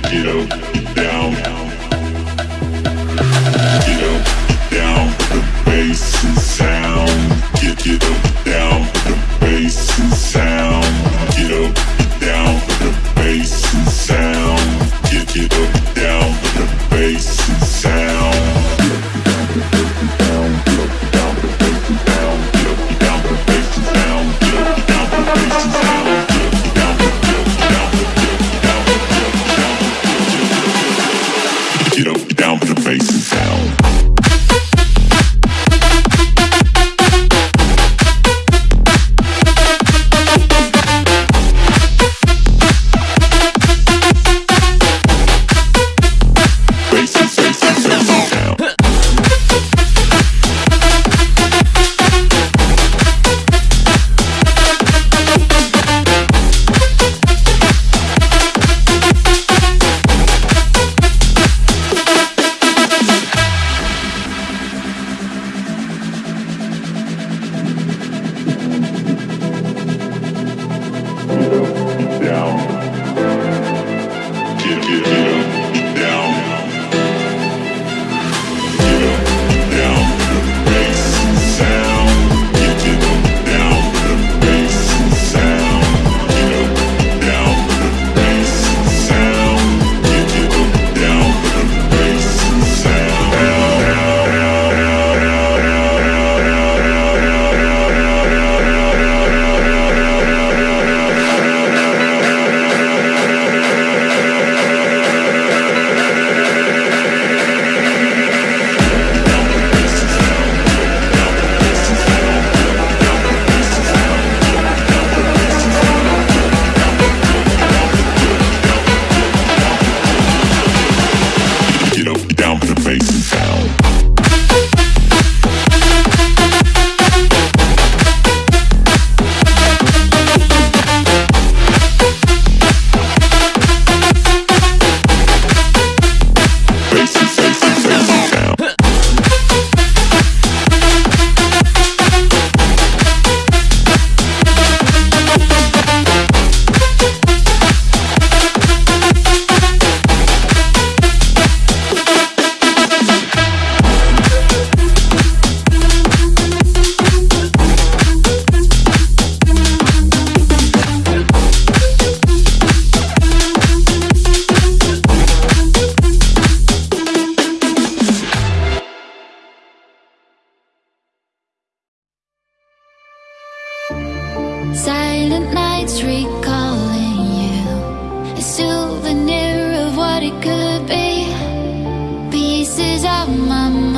get down, get, get up, down. my mind.